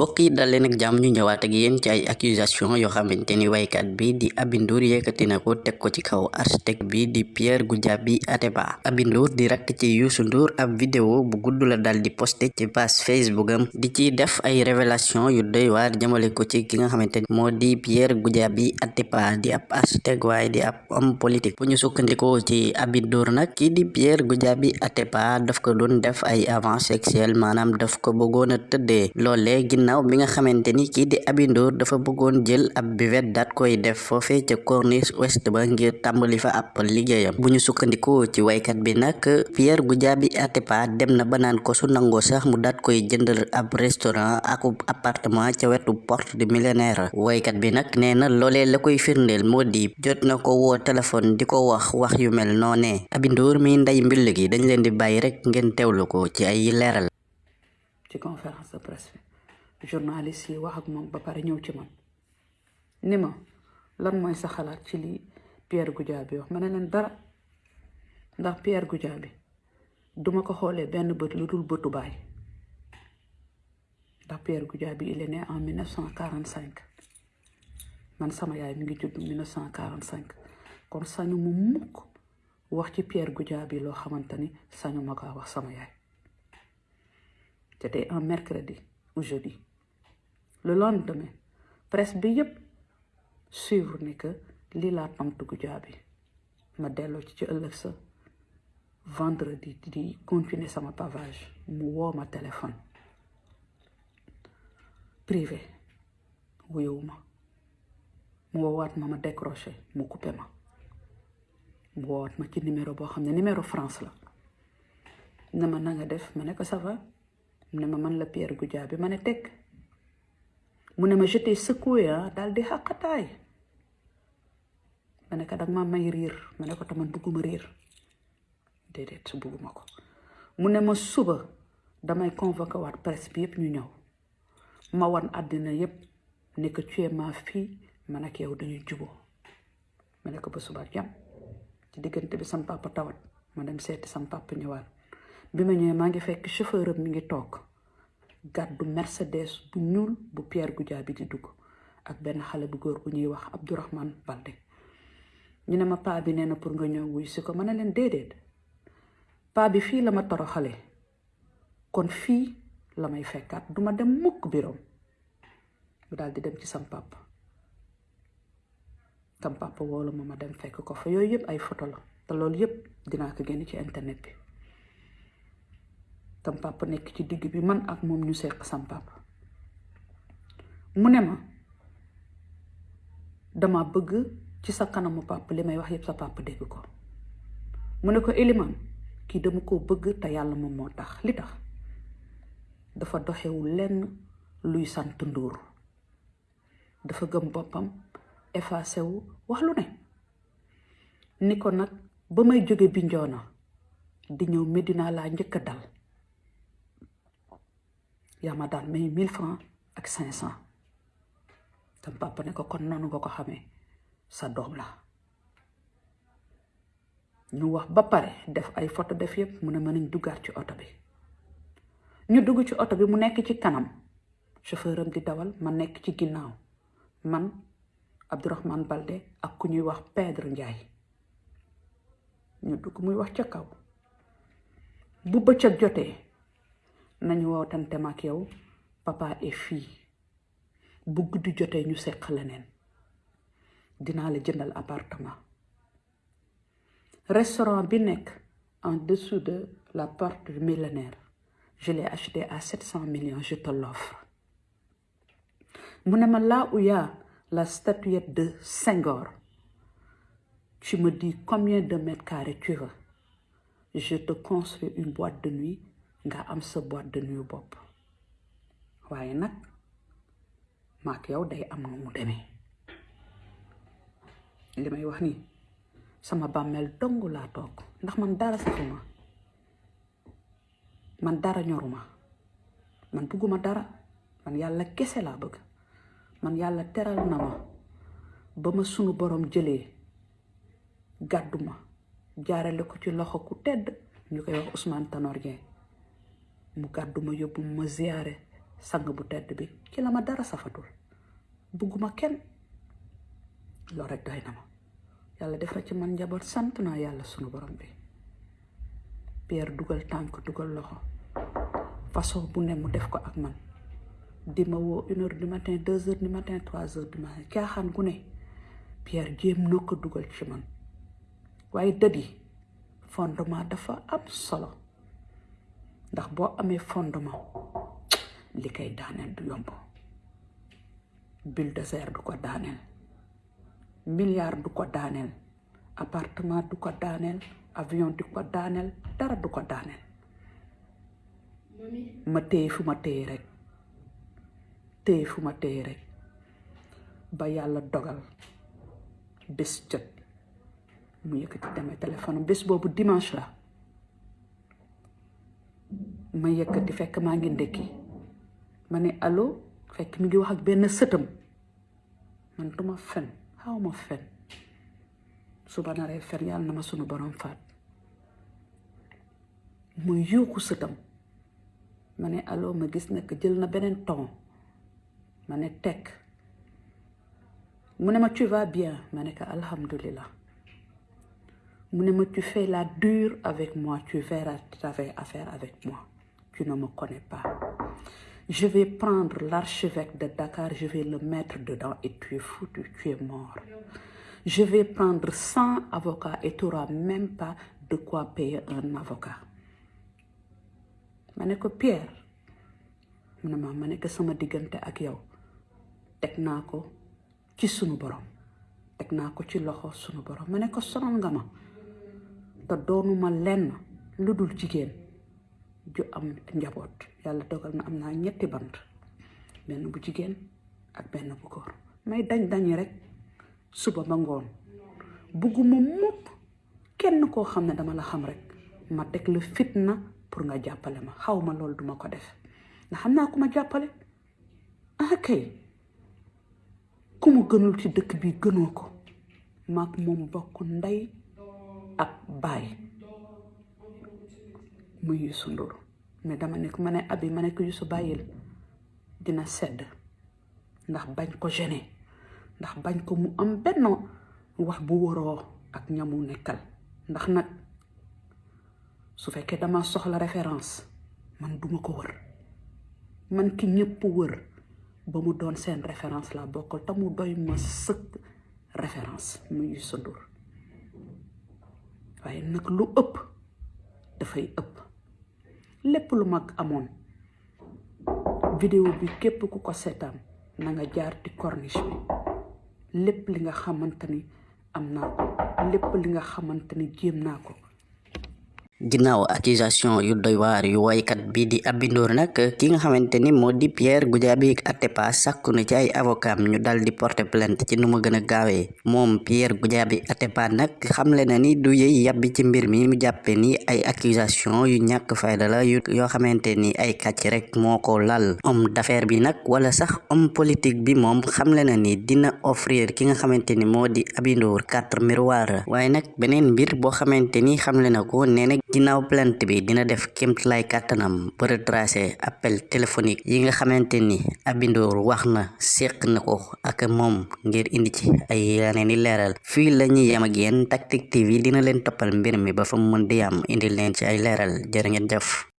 mbokk yi dal leen ak jàmm ñu ñëwaat ak yéen ci ay accusation yoo xamante ni waykat bi di Aby Ndour yëkkati na ko teg ko ci kaw architecte bi di Pierre Goudiaby Atepa Aby Ndour di rakk ci Youssou Ndour ab vidéo bu gudd la dal di posté ci page Facebook am di ci def ay révélation yu doy waar jëmale ko ci ki nga xamante ni moo di Pierre Goudiaby Atepa di ab architecte waaye di ab homme politique. Bu ñu sukkandikoo ci Aby Ndour nag kii di Pierre Goudiaby Atepa daf ko doon def ay avance sexuelle maanaam daf ko bëggoon a loolee ginnaaw bi nga xamante ni kii di Aby Ndour dafa bëggoon jël ab buvette daat koy def foofee ca corniche ouest ba ngir tàmbali fa ab liggéeyam. Bu ñu ci waykat bi nag Pierre Goudiaby Atepa dem na ba naan ko su nangoo sax mu daat koy jëndal ab restaurant ak appartement ca wetu porte du millénaire waykat bi nag nee na la koy firndeel moo di jot na ko woo téléphone di ko wax wax yu mel noonee. Aby Ndour mi ndey mbill gi dañ leen di bàyyi rek ngeen teewlu ko ci ay leeral. Ci conférence de presse journaliste yi wax ak moom ba pare ñëw ci man. Ni ma lan mooy sa xalaat ci li Pierre Goudiaby wax? Ma ne leen dara. Ndax Pierre Goudiaby duma ko xoolee benn bët lu dul bëtu ndax Pierre Goudiaby il est né en 1945 man sama yaay mi ngi judd 1945 kon sañu mu mukk wax ci Pierre Goudiaby loo xamante ni sañu ma wax sama yaay. C'était un mercredi ou jeudi le lendemain. Presse bi suivre ni que lii laa tontu Goudiaby ma ci ci sa vendredi di continuer sama pavage. Mu ma téléphone. Privé. Wuyowu ma. Mu woowaat ma ma décroché mu coupé ma. Mu woowaat ma ci numéro boo ne numéro France la. Ne ma na nga def ma ne ko ça va? Ne ma man la Pierre mu ne ma j'étais secoué daal di xàqataay ma ne ko danga ma may riir ma ko taman bugguma riir déedéet bugguma ko mu ma suba damay convoqué waat presse bi yëpp ñu ma wan àddina yëpp ne que tu ma fille man ak yow dañuy juboo ma ne ko ba suba jàmm ci diggante bi sam papa tawat ma dem sam papa ñëwaat bi ma ñëwee fekk chauffeur gàddu Mercedes bu ñuul bu Pierre Goudiaby di dugg ak benn xale bu góor bu ñuy wax Abdourahmane Balde ñu ne ma paa bi nee na pour nga ñëw wuy si ko ma ne leen bi fii la ma toroxale. Kon fii la may fekkaat. Duma dem mukk biroom. Bu daal di dem ci sam papa. Sam papa woolu ma ma dem fekk ko fa. Yooyu yëpp ay photo la. Te loolu yëpp dinaa ko génn ci internet bi sam papa nekk ci digg bi man ak moom ñu seq sam papa mu ne ma dama bëgg ci sa kanamu papa li may wax yëpp sa papa dégg ko. Mu ko Eliman kii dama ko bëgg te yàlla moom moo tax. Li tax? Dafa doxewul lenn luy sant dafa gëm boppam effacé wu wax lu ne. Ni ko nag ba jóge Bignona di ñëw Medina laa njëkk a dal yaa ma daal may mille francs ak cinq cent tam papa ne ko kon noonu ko xamee sa doom la. Ñu wax ba pare def ay photo def yëpp mu ne mën nañ ci oto bi. Ñu dugg ci bi mu nekk chauffeur am di dawal ma nekk ci man Abdourahmane Balde ak ku ñuy wax Pedre Ndiaye. Ñu dugg muy wax kaw nañu wootante ma ak papa et fille. Bu guddi jotee ñu seq leneen. Dinaa la jëndal appartement. Restaurant bi nekk en dessous de la porte du millénaire. Je l'ai acheté à 700 millions je te l'offre. Mu là où y a la statuette de Senghor tu me dis combien de mètres carrés tu veux. Je te construis une boîte de nuit nga am sa boîte de nuit bopp waaye nag maak yow day am nu mu demee li may wax nii sama bàmmeel dong laa toog ndax man dara safuma man dara ñoruma man bugguma dara man yàlla kese laa bëgg man yàlla teral na ma. Ba ma sunu borom jëlee gàddu ma. Jaarale ko ci loxo ku tedd ñu koy wax Ousmane Tanor mu gàddu ma yóbbu ma ziyaare sang bu tedd bi ci la ma dara safatul bugguma kenn loolu rek doy na ma. Yàlla def na ci man njaboot sant naa sunu borom bi. Pierre dugal tànk dugal loxo. Façon bu ne mu def ko ak man. Di ma woo une heure du matin deux heures du matin trois heures du matin. Caaxaan gu ne. Pierre jéem na dugal ci man. Waaye dët yi fondement dafa am solo ndax boo amee fondement li koy daaneel du yomb bulldozer du ko daaneel milliard du ko daaneel appartement du ko daaneel avion du ko daaneel dara du ko daaneel ma téye fu ma téye rek téye fu ma téye rek ba yàlla dogal bés jot mu yëkkati demee téléphone bés boobu dimanche la ma yëkkati fekk maa ngi ndekki. Ma ne allo? Fekk mi ngi wax ak benn sëtam. Man duma fen xaw ma fen. Suba naree fen yàlla na ma sunu borom faat. Mu yuuxu sëtam. Ma ne allo ma gis nekk jël na beneen ton. Ma ne tekk. Mu ne ma tu vas bien? Ma ne ko alhamdulillah. Mu ne ma tu fais la dure avec moi tu verras tu avais affaire avec moi tu ne me connais pas. Je vais prendre l'archevêque de Dakar je vais le mettre dedans et tu es foutu tu es mort. Je vais prendre 100 avocats et tu n'auras même pas de quoi payer un avocat. Ne ko Pierre mu ne ko sama diggante ak yow teg naa ko ci sunu borom teg naa ko ci loxo sunu borom. Ma ne ko sonal nga ma te doonuma lenn lu dul jigéen ju am njaboot. Yàlla dogal na am naa ñetti bant benn bu jigéen ak benn bu góor. May dañ dañi rek suba ba ngoon. Bugguma mukk kenn koo xam ne dama la xam rek. Ma teg la fitna pour nga jàppale ma. Xaw ma loolu duma ko def. Ndax xam naa ku ah kay ku mu gënul ci dëkk bi gënoo ko. Maak moom bokk ak baay muy Youssou Ndour mais dama ne ko ma ne abi ma ne ko Youssou bàyyil dina sedd. Ndax bañ ko gêner ndax bañ ko mu am benn wax bu waroo ak ñamu nekkal. Ndax nag su fekkee dama soxla référence man duma ko wër. Man ki ñëpp wër ba mu doon seen référence la bokkal te mu doy ma sëkk référence muy Youssou Ndour waaye nag lu ëpp dafay ëpp lepulmak amon. Video bi kep ku kosetam na nga jaar ti corniche bi. Lepp li nga xamantani am naa ko, lepp li nga xamantani jéem naa ko ginnaaw accusation yu doy waar yu woykat bi di Aby Ndour nag ki nga xamante ni moo di Pierre Goudiaby Atepa sàkku na ci ay avocat ñu dal di porter plainte ci nu mu gën a gaawee moom Pierre Goudiaby nag xamle na ni du yëy yàbbi ci mbir mi mu jàppe ni ay accusation yu ñàkk fayda la yu yoo xamante ay kàcc rek moo ko lal. Homme d'affaires bi nag wala sax homme politique bi moom xamle na ni dina offrir ki nga xamante ni moo di Aby Ndour quatre miroir waaye nag beneen mbir boo xamante ni xamle na ko ginnaaw plainte bi dina def kéemtalaay kàttanam ba retracé appel téléphonique yi nga xamante ni Aby Ndour wax na séq na ko ak moom ngir indi ci ay yeneen i leeral. Fii la ñuy yem ak yéen Tactic TV dina leen toppal mbir mi ba fa mën di am indi leen ci ay leeral. Jërë ngeen jëf